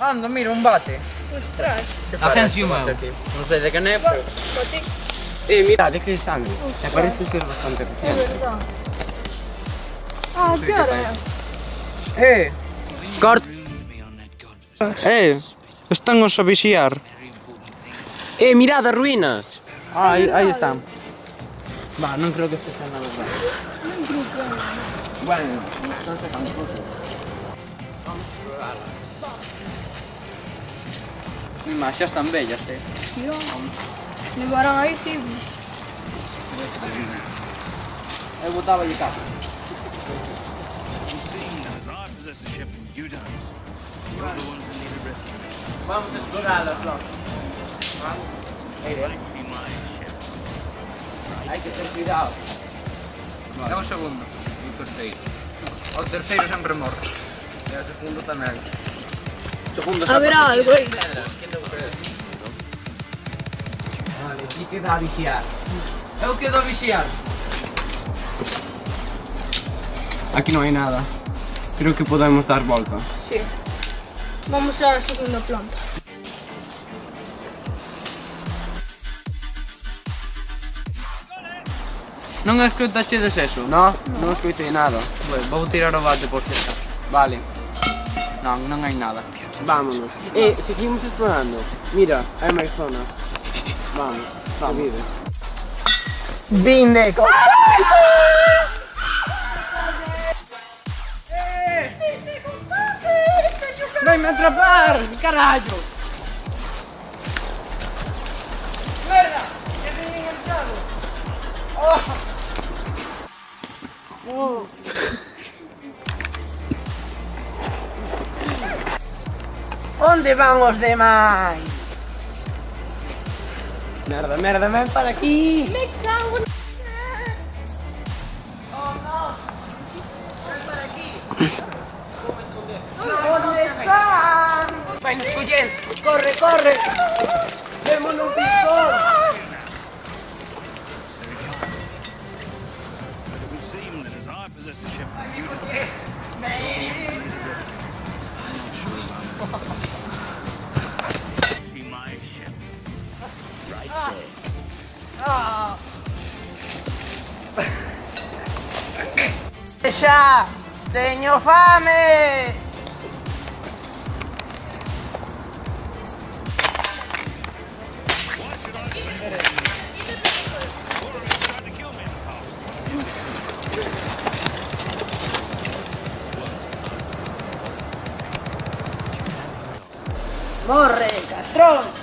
Anda, mira, un bate. Ostras. Asensio meu. Non sei de que é, pero... Eh, mira, de que sangue. Te parece ser bastante Es reciente. verdad. Ah, ¿qué hora es? Eh, Cort... Eh, están os a vixiar. Eh, mirad as ruínas. Ah, aí, aí están. Va, non creo que este sea nada raro. Bueno, canto foto. Vamos explorarla. Mas xa están bellas, eh? Si, sí, Levarán aí, si. Sí. Eu botaba lle caso. Vamos explorarlas, nós. Eh. Hai que ter cuidado. Vale. É o segundo e o terceiro. O terceiro sempre morto. E o segundo tamén. Segundo Haberá algo aí. Repite da vigiar. É o que do vigiar. Aquí non hai nada. Creo que podemos dar volta. Sí. Vamos á segunda planta. Non escoitaxedes eso? No, non, non escoitei nada. Bueno, vou tirar o bate por cerca. Vale. Non, non hai nada. Vámonos. Eh, seguimos explorando. Mira, hai máis zonas. Vamos, vamos. Vinde, co... ¡Vai me atrapar! ¡Carallo! Onde van os demais? Merda, merda, ven para aquí! Me cago en... Onde están? Vai nos collendo. Corre, corre. Vemos un picón. Ah. Pescia, tegno fame! Morre, castrón!